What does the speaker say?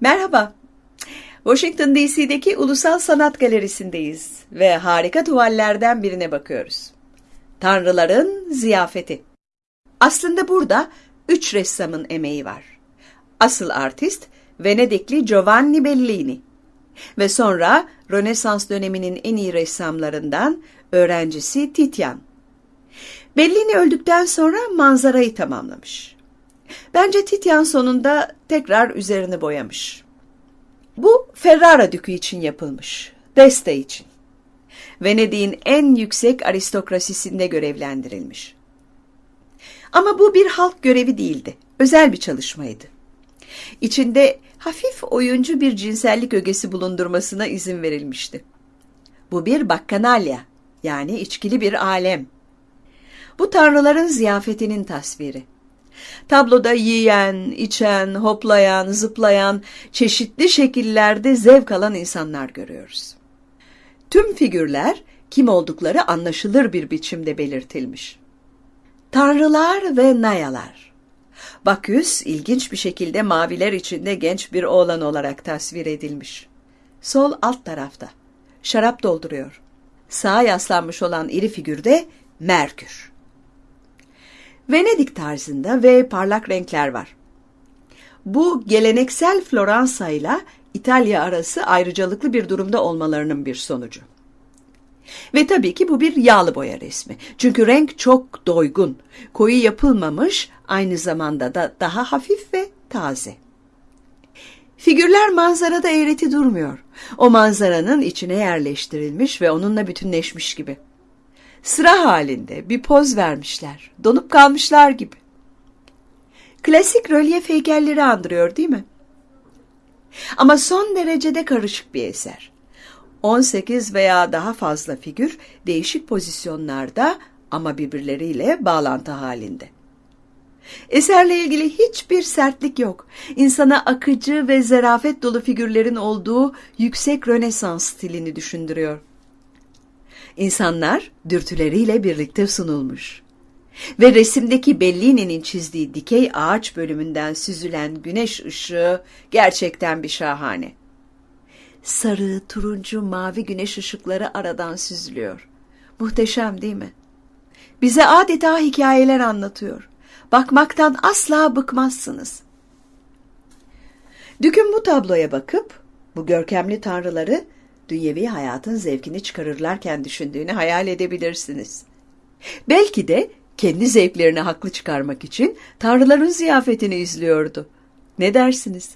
Merhaba. Washington DC'deki Ulusal Sanat Galerisi'ndeyiz ve harika tuvallerden birine bakıyoruz. Tanrıların Ziyafeti. Aslında burada üç ressamın emeği var. Asıl artist Venedikli Giovanni Bellini ve sonra Rönesans döneminin en iyi ressamlarından öğrencisi Titian. Bellini öldükten sonra manzarayı tamamlamış. Bence Titian sonunda tekrar üzerini boyamış. Bu Ferrara dükü için yapılmış, Deste için. Venedik'in en yüksek aristokrasisinde görevlendirilmiş. Ama bu bir halk görevi değildi, özel bir çalışmaydı. İçinde hafif oyuncu bir cinsellik ögesi bulundurmasına izin verilmişti. Bu bir bakkanalya, yani içkili bir alem. Bu tanrıların ziyafetinin tasviri. Tabloda yiyen, içen, hoplayan, zıplayan, çeşitli şekillerde zevk alan insanlar görüyoruz. Tüm figürler kim oldukları anlaşılır bir biçimde belirtilmiş. Tanrılar ve nayalar. Baküs ilginç bir şekilde maviler içinde genç bir oğlan olarak tasvir edilmiş. Sol alt tarafta. Şarap dolduruyor. Sağa yaslanmış olan iri figürde Merkür. Venedik tarzında ve parlak renkler var. Bu geleneksel Floransa ile İtalya arası ayrıcalıklı bir durumda olmalarının bir sonucu. Ve tabii ki bu bir yağlı boya resmi. Çünkü renk çok doygun, koyu yapılmamış, aynı zamanda da daha hafif ve taze. Figürler manzarada eğreti durmuyor. O manzaranın içine yerleştirilmiş ve onunla bütünleşmiş gibi. Sıra halinde bir poz vermişler, donup kalmışlar gibi. Klasik rölyef heykelleri andırıyor değil mi? Ama son derecede karışık bir eser. 18 veya daha fazla figür değişik pozisyonlarda ama birbirleriyle bağlantı halinde. Eserle ilgili hiçbir sertlik yok. İnsana akıcı ve zerafet dolu figürlerin olduğu yüksek Rönesans stilini düşündürüyor. İnsanlar dürtüleriyle birlikte sunulmuş. Ve resimdeki Bellini'nin çizdiği dikey ağaç bölümünden süzülen güneş ışığı gerçekten bir şahane. Sarı, turuncu, mavi güneş ışıkları aradan süzülüyor. Muhteşem değil mi? Bize adeta hikayeler anlatıyor. Bakmaktan asla bıkmazsınız. Düküm bu tabloya bakıp bu görkemli tanrıları dünyevi hayatın zevkini çıkarırlarken düşündüğünü hayal edebilirsiniz. Belki de kendi zevklerini haklı çıkarmak için tanrıların ziyafetini izliyordu. Ne dersiniz?